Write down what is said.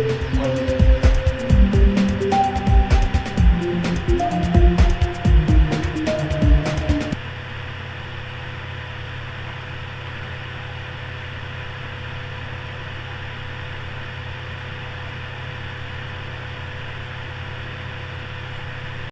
One.